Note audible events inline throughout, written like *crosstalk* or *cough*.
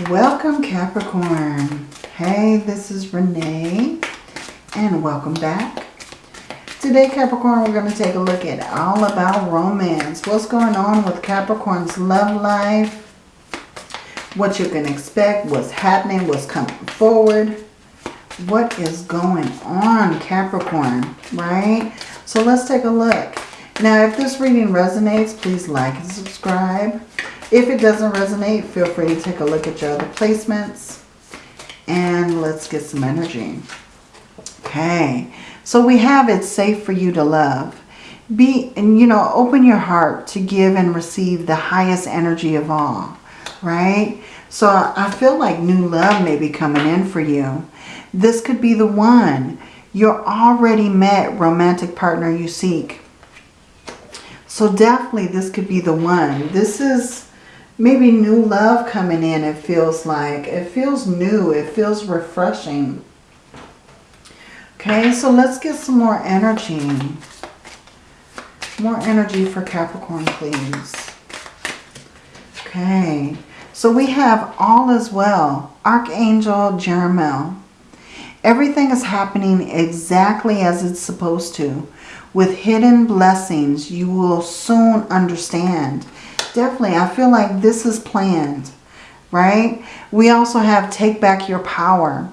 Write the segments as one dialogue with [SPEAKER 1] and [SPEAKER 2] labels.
[SPEAKER 1] Welcome Capricorn. Hey, this is Renee and welcome back. Today Capricorn, we're going to take a look at all about romance. What's going on with Capricorn's love life? What you can expect, what's happening, what's coming forward. What is going on Capricorn, right? So let's take a look. Now, if this reading resonates, please like and subscribe. If it doesn't resonate, feel free to take a look at your other placements. And let's get some energy. Okay, so we have it's safe for you to love. Be, and you know, open your heart to give and receive the highest energy of all, right? So I feel like new love may be coming in for you. This could be the one. Your already met romantic partner you seek. So definitely this could be the one. This is maybe new love coming in, it feels like. It feels new. It feels refreshing. Okay, so let's get some more energy. More energy for Capricorn, please. Okay, so we have all as well. Archangel Jeremiel. Everything is happening exactly as it's supposed to. With hidden blessings, you will soon understand. Definitely, I feel like this is planned, right? We also have Take Back Your Power.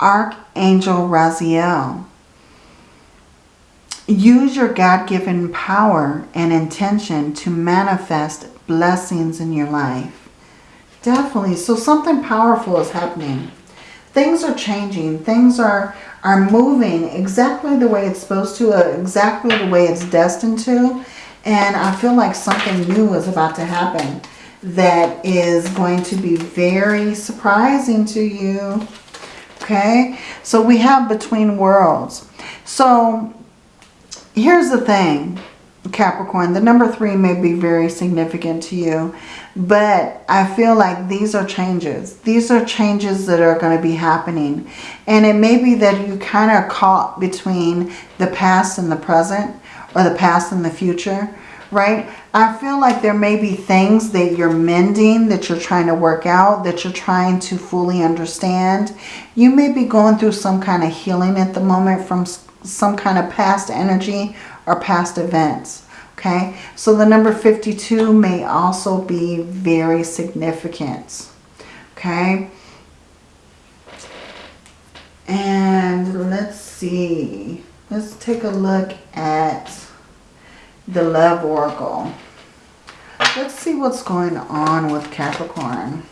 [SPEAKER 1] Archangel Raziel. Use your God-given power and intention to manifest blessings in your life. Definitely. So something powerful is happening. Things are changing. Things are, are moving exactly the way it's supposed to, uh, exactly the way it's destined to. And I feel like something new is about to happen that is going to be very surprising to you. Okay, so we have Between Worlds. So here's the thing, Capricorn. The number three may be very significant to you. But I feel like these are changes. These are changes that are going to be happening. And it may be that you kind of caught between the past and the present or the past and the future, right? I feel like there may be things that you're mending, that you're trying to work out, that you're trying to fully understand. You may be going through some kind of healing at the moment from some kind of past energy or past events. Okay, so the number 52 may also be very significant. Okay, and let's see. Let's take a look at the Love Oracle. Let's see what's going on with Capricorn.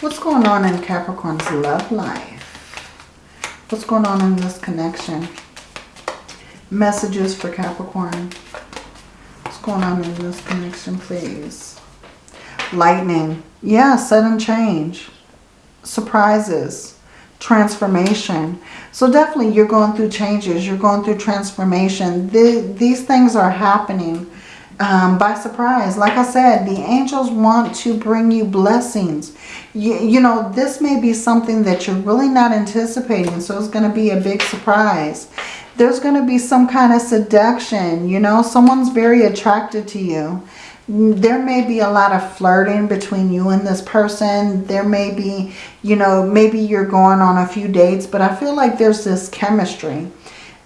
[SPEAKER 1] What's going on in Capricorn's love life? What's going on in this connection? Messages for Capricorn. What's going on in this connection, please? Lightning. Yeah, sudden change. Surprises transformation. So definitely you're going through changes. You're going through transformation. The, these things are happening um, by surprise. Like I said, the angels want to bring you blessings. You, you know, this may be something that you're really not anticipating. So it's going to be a big surprise. There's going to be some kind of seduction. You know, someone's very attracted to you there may be a lot of flirting between you and this person. There may be, you know, maybe you're going on a few dates, but I feel like there's this chemistry.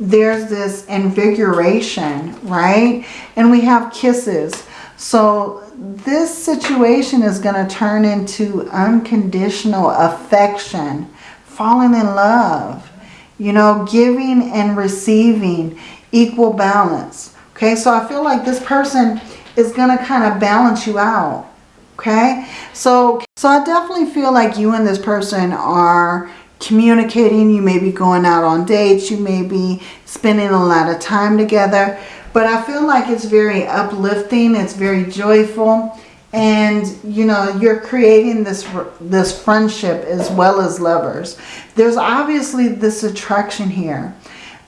[SPEAKER 1] There's this invigoration, right? And we have kisses. So this situation is going to turn into unconditional affection, falling in love, you know, giving and receiving equal balance. Okay, so I feel like this person is going to kind of balance you out. Okay. So, so I definitely feel like you and this person are communicating. You may be going out on dates. You may be spending a lot of time together. But I feel like it's very uplifting. It's very joyful. And, you know, you're creating this, this friendship as well as lovers. There's obviously this attraction here.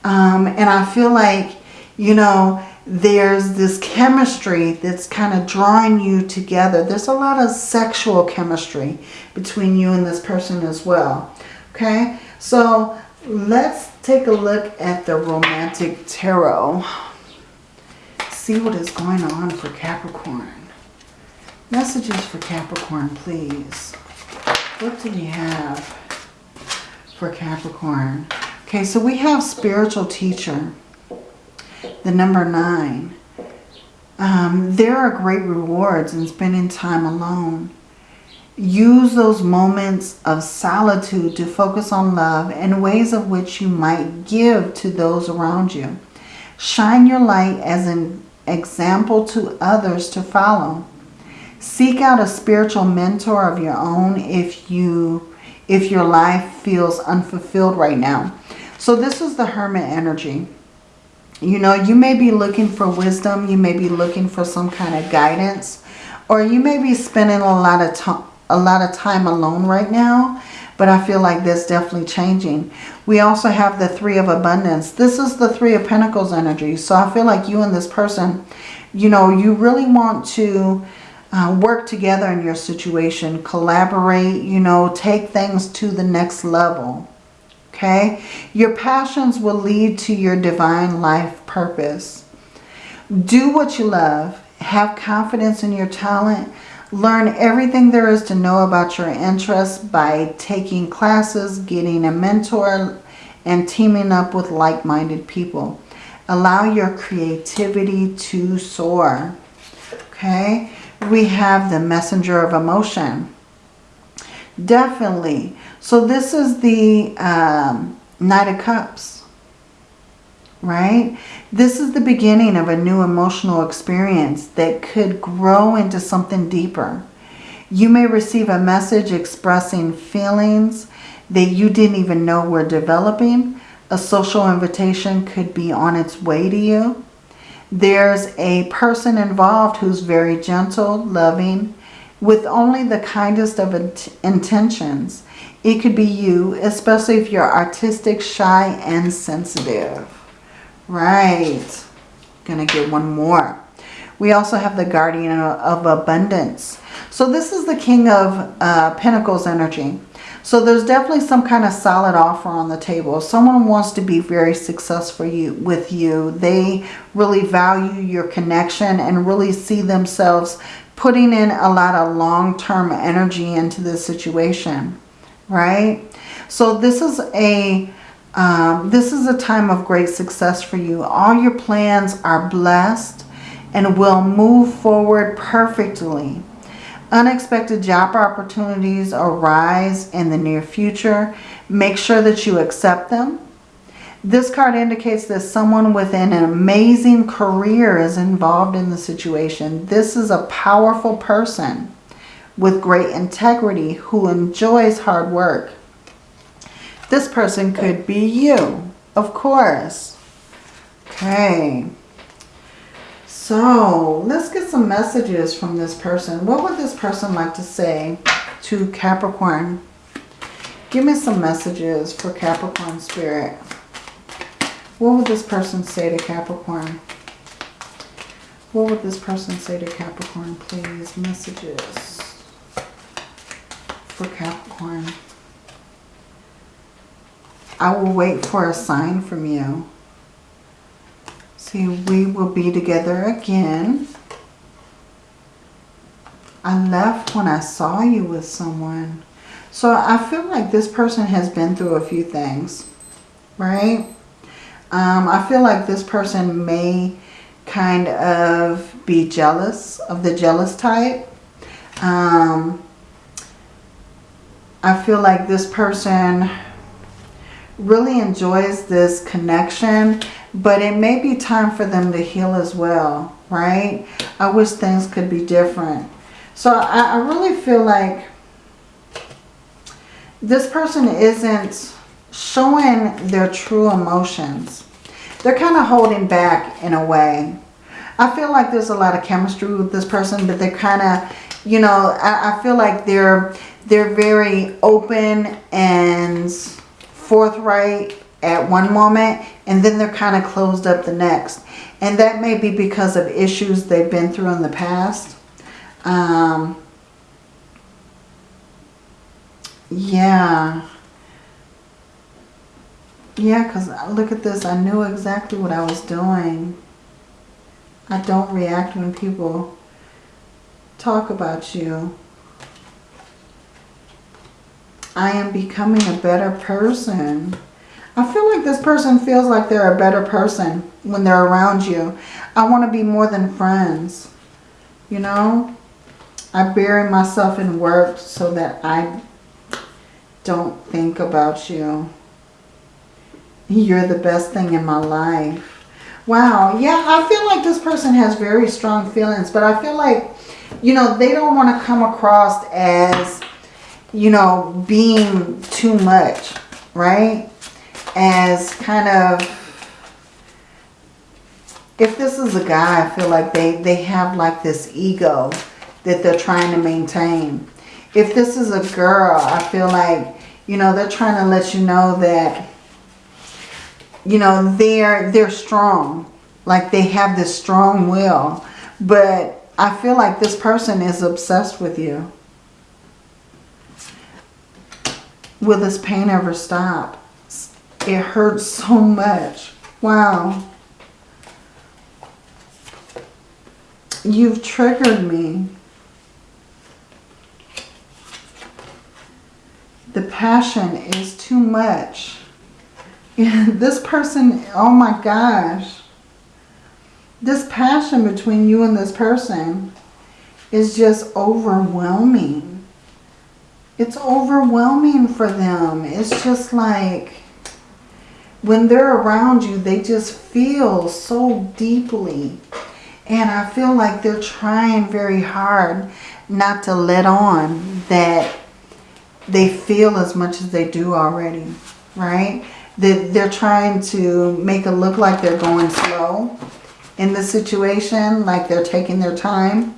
[SPEAKER 1] Um, and I feel like, you know, there's this chemistry that's kind of drawing you together. There's a lot of sexual chemistry between you and this person as well. Okay, so let's take a look at the romantic tarot. See what is going on for Capricorn. Messages for Capricorn, please. What do we have for Capricorn? Okay, so we have spiritual teacher, the number nine. Um, there are great rewards in spending time alone. Use those moments of solitude to focus on love and ways of which you might give to those around you. Shine your light as an example to others to follow. Seek out a spiritual mentor of your own if you if your life feels unfulfilled right now. So this is the hermit energy. You know, you may be looking for wisdom. You may be looking for some kind of guidance. Or you may be spending a lot of time a lot of time alone right now. But I feel like that's definitely changing. We also have the Three of Abundance. This is the Three of Pentacles energy. So I feel like you and this person, you know, you really want to uh, work together in your situation. Collaborate, you know, take things to the next level. Okay? Your passions will lead to your divine life purpose. Do what you love. Have confidence in your talent. Learn everything there is to know about your interests by taking classes, getting a mentor, and teaming up with like-minded people. Allow your creativity to soar. Okay? We have the messenger of emotion. Definitely. So this is the um, Knight of Cups. Right? This is the beginning of a new emotional experience that could grow into something deeper. You may receive a message expressing feelings that you didn't even know were developing. A social invitation could be on its way to you. There's a person involved who's very gentle, loving, with only the kindest of intentions. It could be you, especially if you're artistic, shy, and sensitive. Right. Gonna get one more. We also have the Guardian of Abundance. So this is the King of uh, Pentacles energy. So there's definitely some kind of solid offer on the table. Someone wants to be very successful you, with you. They really value your connection and really see themselves putting in a lot of long-term energy into this situation, right? So this is a um, this is a time of great success for you. All your plans are blessed and will move forward perfectly. Unexpected job opportunities arise in the near future. Make sure that you accept them. This card indicates that someone with an amazing career is involved in the situation. This is a powerful person with great integrity who enjoys hard work. This person could be you, of course. Okay. So let's get some messages from this person. What would this person like to say to Capricorn? Give me some messages for Capricorn Spirit. What would this person say to Capricorn? What would this person say to Capricorn, please? Messages for Capricorn. I will wait for a sign from you. See, we will be together again. I left when I saw you with someone. So I feel like this person has been through a few things, right? Um, I feel like this person may kind of be jealous of the jealous type. Um, I feel like this person really enjoys this connection, but it may be time for them to heal as well, right? I wish things could be different. So I, I really feel like this person isn't showing their true emotions. They're kind of holding back in a way. I feel like there's a lot of chemistry with this person, but they're kind of, you know, I, I feel like they're they're very open and forthright at one moment and then they're kind of closed up the next. And that may be because of issues they've been through in the past. Um, yeah. Yeah, because look at this. I knew exactly what I was doing. I don't react when people talk about you. I am becoming a better person. I feel like this person feels like they're a better person when they're around you. I want to be more than friends. You know? I bury myself in work so that I don't think about you. You're the best thing in my life. Wow. Yeah, I feel like this person has very strong feelings. But I feel like, you know, they don't want to come across as, you know, being too much. Right? As kind of if this is a guy, I feel like they, they have like this ego that they're trying to maintain. If this is a girl, I feel like, you know, they're trying to let you know that, you know, they're, they're strong. Like they have this strong will. But I feel like this person is obsessed with you. Will this pain ever stop? It hurts so much. Wow. You've triggered me. The passion is too much. *laughs* this person, oh my gosh. This passion between you and this person is just overwhelming. It's overwhelming for them. It's just like when they're around you, they just feel so deeply and I feel like they're trying very hard not to let on that they feel as much as they do already, right? That they're trying to make it look like they're going slow in the situation, like they're taking their time.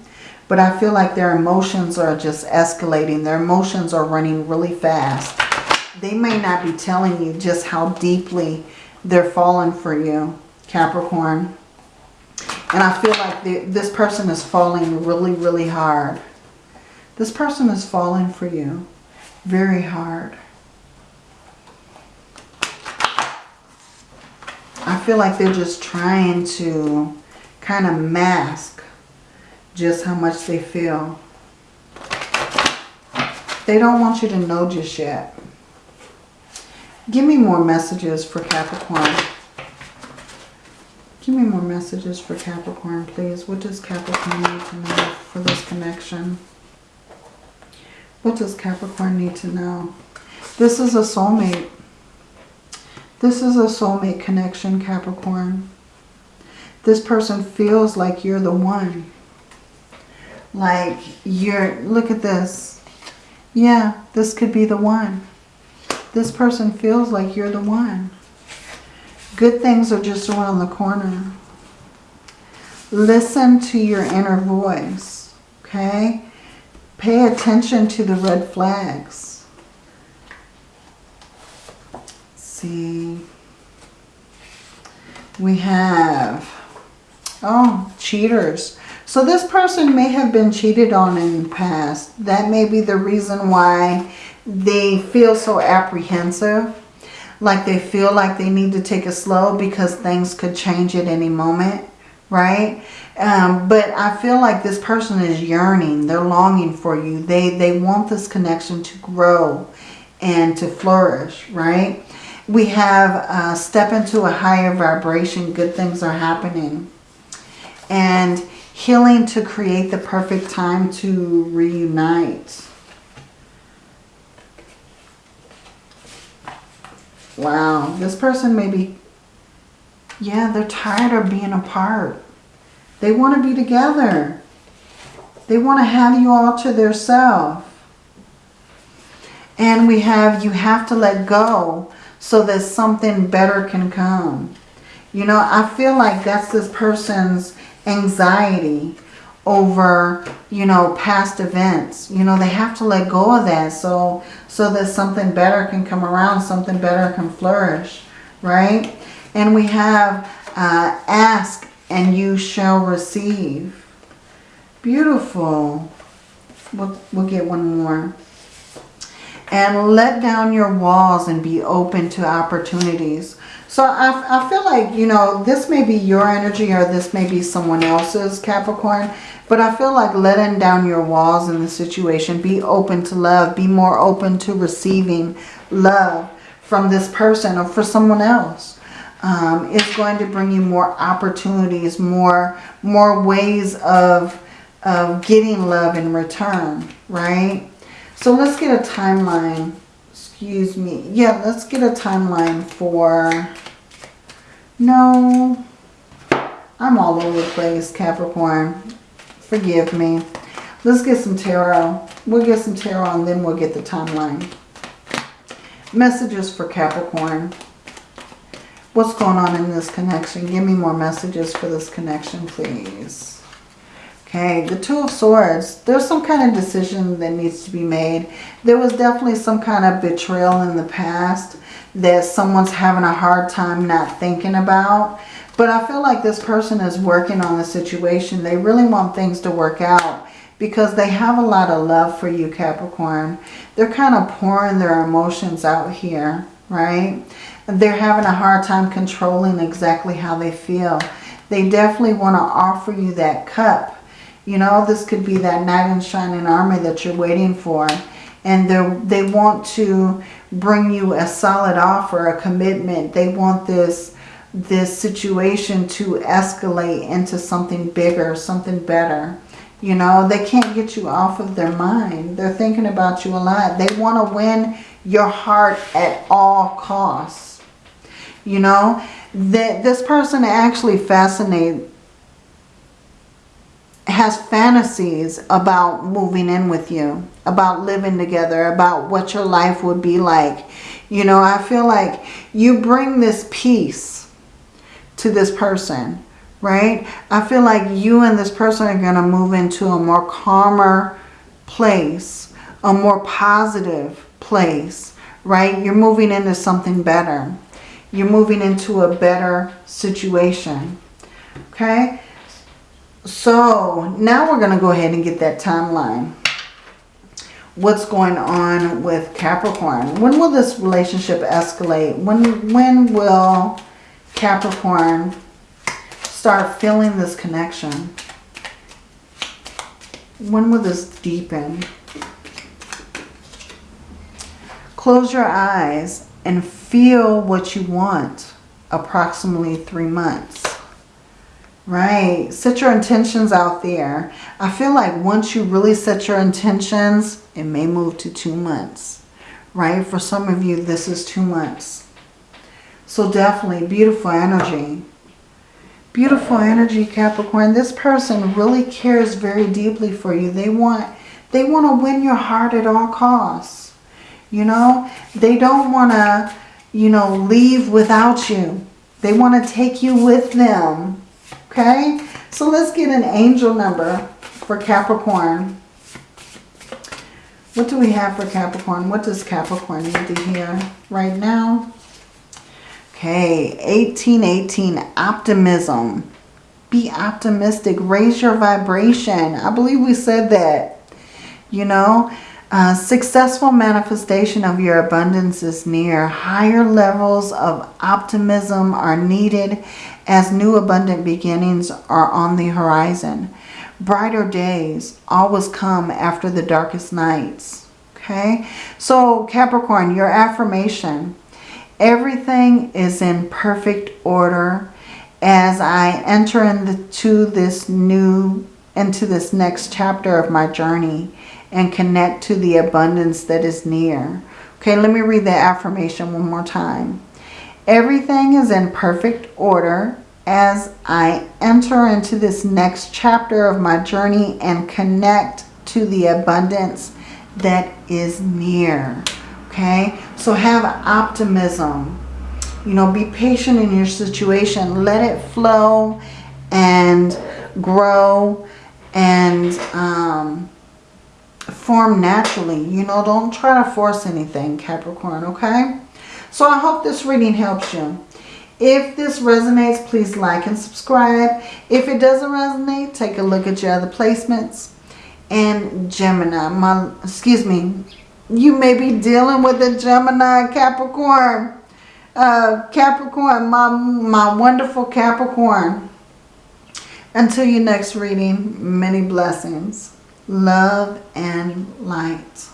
[SPEAKER 1] But I feel like their emotions are just escalating. Their emotions are running really fast. They may not be telling you just how deeply they're falling for you, Capricorn. And I feel like this person is falling really, really hard. This person is falling for you very hard. I feel like they're just trying to kind of mask just how much they feel. They don't want you to know just yet. Give me more messages for Capricorn. Give me more messages for Capricorn, please. What does Capricorn need to know for this connection? What does Capricorn need to know? This is a soulmate. This is a soulmate connection, Capricorn. This person feels like you're the one. Like you're, look at this. Yeah, this could be the one. This person feels like you're the one. Good things are just around the corner. Listen to your inner voice, okay? Pay attention to the red flags. Let's see. We have, oh, cheaters. So this person may have been cheated on in the past. That may be the reason why they feel so apprehensive like they feel like they need to take it slow because things could change at any moment, right? Um, but I feel like this person is yearning. They're longing for you. They, they want this connection to grow and to flourish, right? We have uh, step into a higher vibration. Good things are happening. And healing to create the perfect time to reunite. Wow, this person may be, yeah, they're tired of being apart. They want to be together. They want to have you all to their self. And we have, you have to let go so that something better can come. You know, I feel like that's this person's anxiety over, you know, past events. You know, they have to let go of that so, so that something better can come around, something better can flourish, right? And we have uh, ask and you shall receive. Beautiful. We'll, we'll get one more. And let down your walls and be open to opportunities. So I, I feel like, you know, this may be your energy or this may be someone else's Capricorn. But I feel like letting down your walls in the situation. Be open to love. Be more open to receiving love from this person or for someone else. Um, it's going to bring you more opportunities, more, more ways of, of getting love in return, right? So let's get a timeline. Excuse me. Yeah, let's get a timeline for... No, I'm all over the place, Capricorn. Forgive me. Let's get some tarot. We'll get some tarot and then we'll get the timeline. Messages for Capricorn. What's going on in this connection? Give me more messages for this connection, please. Okay, the Two of Swords. There's some kind of decision that needs to be made. There was definitely some kind of betrayal in the past that someone's having a hard time not thinking about. But I feel like this person is working on the situation. They really want things to work out because they have a lot of love for you, Capricorn. They're kind of pouring their emotions out here, right? They're having a hard time controlling exactly how they feel. They definitely want to offer you that cup. You know, this could be that knight in shining armor that you're waiting for. And they they want to bring you a solid offer, a commitment. They want this this situation to escalate into something bigger, something better. You know, they can't get you off of their mind. They're thinking about you a lot. They want to win your heart at all costs. You know, that this person actually fascinates has fantasies about moving in with you, about living together, about what your life would be like. You know, I feel like you bring this peace to this person, right? I feel like you and this person are going to move into a more calmer place, a more positive place, right? You're moving into something better. You're moving into a better situation, okay? So now we're going to go ahead and get that timeline. What's going on with Capricorn? When will this relationship escalate? When, when will Capricorn, start feeling this connection. When will this deepen? Close your eyes and feel what you want approximately three months. Right. Set your intentions out there. I feel like once you really set your intentions, it may move to two months. Right. For some of you, this is two months. So definitely beautiful energy. Beautiful energy, Capricorn. This person really cares very deeply for you. They want, they want to win your heart at all costs. You know, they don't want to, you know, leave without you. They want to take you with them. Okay? So let's get an angel number for Capricorn. What do we have for Capricorn? What does Capricorn need to hear right now? Okay, 1818, optimism. Be optimistic. Raise your vibration. I believe we said that. You know, uh, successful manifestation of your abundance is near. Higher levels of optimism are needed as new abundant beginnings are on the horizon. Brighter days always come after the darkest nights. Okay, so Capricorn, your affirmation Everything is in perfect order as I enter into this new, into this next chapter of my journey and connect to the abundance that is near. Okay, let me read the affirmation one more time. Everything is in perfect order as I enter into this next chapter of my journey and connect to the abundance that is near. Okay, so have optimism. You know, be patient in your situation. Let it flow and grow and um, form naturally. You know, don't try to force anything, Capricorn, okay? So I hope this reading helps you. If this resonates, please like and subscribe. If it doesn't resonate, take a look at your other placements. And Gemini, my, excuse me, you may be dealing with a Gemini Capricorn. Uh, Capricorn, my, my wonderful Capricorn. Until your next reading, many blessings, love and light.